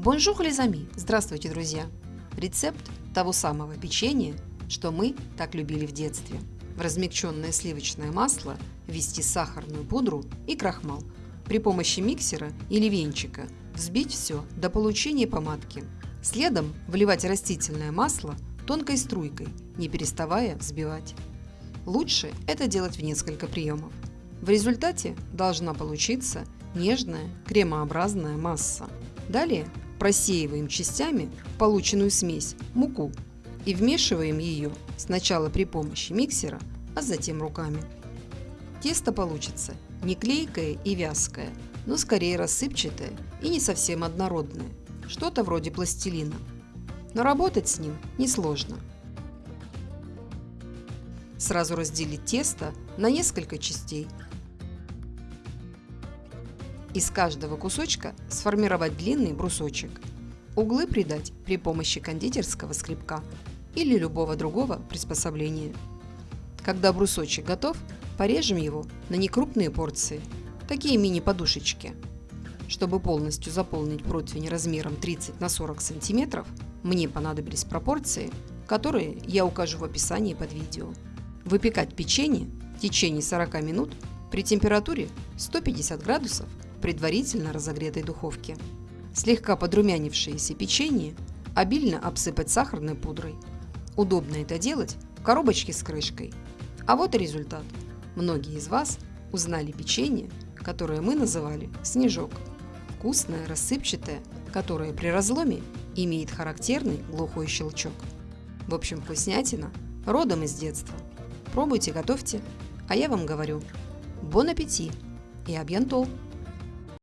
Bonjour les amis! Здравствуйте, друзья! Рецепт того самого печенья, что мы так любили в детстве. В размягченное сливочное масло ввести сахарную пудру и крахмал. При помощи миксера или венчика взбить все до получения помадки. Следом вливать растительное масло тонкой струйкой, не переставая взбивать. Лучше это делать в несколько приемов. В результате должна получиться нежная кремообразная масса. Далее просеиваем частями полученную смесь муку и вмешиваем ее сначала при помощи миксера, а затем руками. Тесто получится не клейкое и вязкое, но скорее рассыпчатое и не совсем однородное, что-то вроде пластилина. Но работать с ним несложно. Сразу разделить тесто на несколько частей из каждого кусочка сформировать длинный брусочек. Углы придать при помощи кондитерского скребка или любого другого приспособления. Когда брусочек готов, порежем его на некрупные порции, такие мини-подушечки. Чтобы полностью заполнить противень размером 30 на 40 см, мне понадобились пропорции, которые я укажу в описании под видео. Выпекать печенье в течение 40 минут при температуре 150 градусов предварительно разогретой духовке. Слегка подрумянившееся печенье обильно обсыпать сахарной пудрой. Удобно это делать в коробочке с крышкой. А вот и результат. Многие из вас узнали печенье, которое мы называли снежок. Вкусное, рассыпчатое, которое при разломе имеет характерный глухой щелчок. В общем, вкуснятина родом из детства. Пробуйте, готовьте, а я вам говорю, бон аппетит и абьянтол!